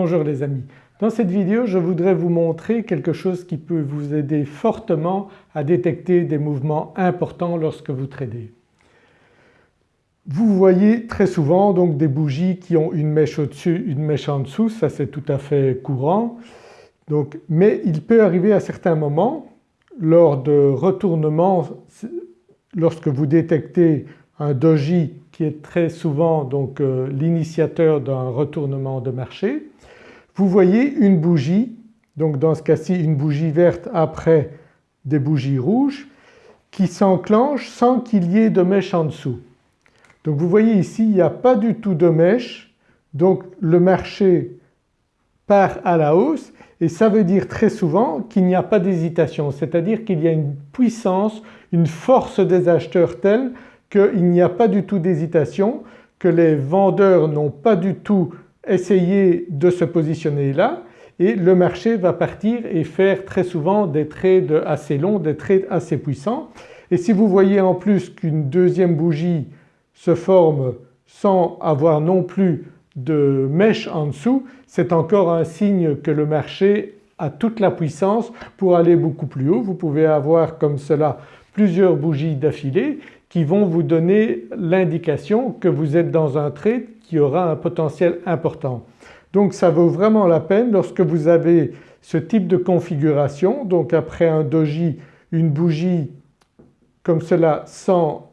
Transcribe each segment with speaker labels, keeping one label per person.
Speaker 1: Bonjour les amis. Dans cette vidéo je voudrais vous montrer quelque chose qui peut vous aider fortement à détecter des mouvements importants lorsque vous tradez. Vous voyez très souvent donc des bougies qui ont une mèche au-dessus, une mèche en dessous, ça c'est tout à fait courant. Donc, mais il peut arriver à certains moments lors de retournements, lorsque vous détectez un doji qui est très souvent euh, l'initiateur d'un retournement de marché, vous voyez une bougie, donc dans ce cas-ci une bougie verte après des bougies rouges qui s'enclenche sans qu'il y ait de mèche en dessous. Donc vous voyez ici il n'y a pas du tout de mèche donc le marché part à la hausse et ça veut dire très souvent qu'il n'y a pas d'hésitation c'est-à-dire qu'il y a une puissance, une force des acheteurs telle qu'il n'y a pas du tout d'hésitation, que les vendeurs n'ont pas du tout essayer de se positionner là et le marché va partir et faire très souvent des trades assez longs, des trades assez puissants. Et si vous voyez en plus qu'une deuxième bougie se forme sans avoir non plus de mèche en dessous, c'est encore un signe que le marché a toute la puissance pour aller beaucoup plus haut. Vous pouvez avoir comme cela plusieurs bougies d'affilée qui vont vous donner l'indication que vous êtes dans un trade qui aura un potentiel important. Donc ça vaut vraiment la peine lorsque vous avez ce type de configuration donc après un doji une bougie comme cela sans,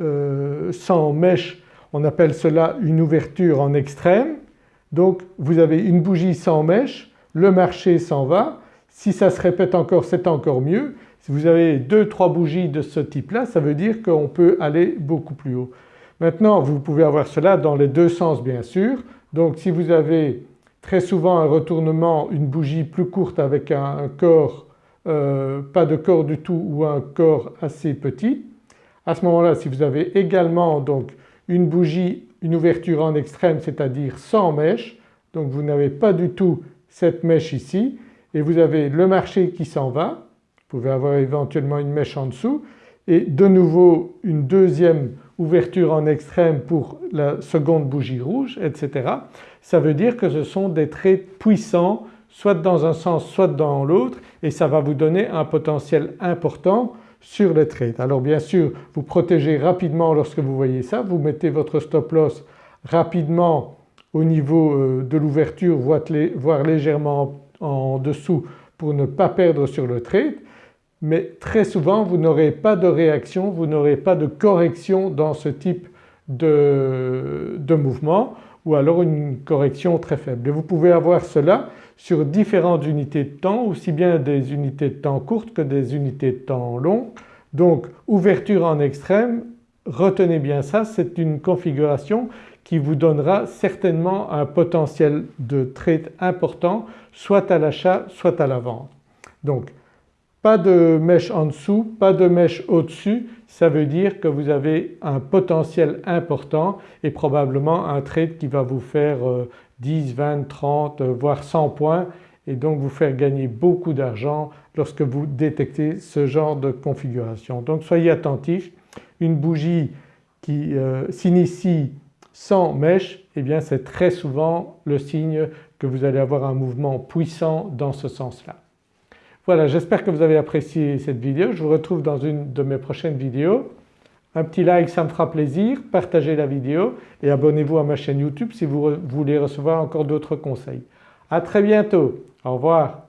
Speaker 1: euh, sans mèche on appelle cela une ouverture en extrême. Donc vous avez une bougie sans mèche, le marché s'en va, si ça se répète encore c'est encore mieux. Si vous avez deux trois bougies de ce type-là ça veut dire qu'on peut aller beaucoup plus haut. Maintenant vous pouvez avoir cela dans les deux sens bien sûr. Donc si vous avez très souvent un retournement, une bougie plus courte avec un, corps, euh, pas de corps du tout ou un corps assez petit, à ce moment-là si vous avez également donc une bougie, une ouverture en extrême c'est-à-dire sans mèche, donc vous n'avez pas du tout cette mèche ici et vous avez le marché qui s'en va, pouvez avoir éventuellement une mèche en dessous et de nouveau une deuxième ouverture en extrême pour la seconde bougie rouge etc. Ça veut dire que ce sont des traits puissants soit dans un sens soit dans l'autre et ça va vous donner un potentiel important sur les trades. Alors bien sûr vous protégez rapidement lorsque vous voyez ça, vous mettez votre stop loss rapidement au niveau euh, de l'ouverture voire légèrement en dessous pour ne pas perdre sur le trade mais très souvent vous n'aurez pas de réaction, vous n'aurez pas de correction dans ce type de, mouvement ou alors une correction très faible. Et vous pouvez avoir cela sur différentes unités de temps, aussi bien des unités de temps courtes que des unités de temps longues. Donc ouverture en extrême, retenez bien ça, c'est une configuration qui vous donnera certainement un potentiel de trade important soit à l'achat soit à la vente. Donc pas de mèche en dessous, pas de mèche au-dessus, ça veut dire que vous avez un potentiel important et probablement un trade qui va vous faire 10, 20, 30 voire 100 points et donc vous faire gagner beaucoup d'argent lorsque vous détectez ce genre de configuration. Donc soyez attentifs, une bougie qui euh, s'initie sans mèche eh bien c'est très souvent le signe que vous allez avoir un mouvement puissant dans ce sens-là. Voilà j'espère que vous avez apprécié cette vidéo, je vous retrouve dans une de mes prochaines vidéos. Un petit like ça me fera plaisir, partagez la vidéo et abonnez-vous à ma chaîne YouTube si vous voulez recevoir encore d'autres conseils. À très bientôt, au revoir.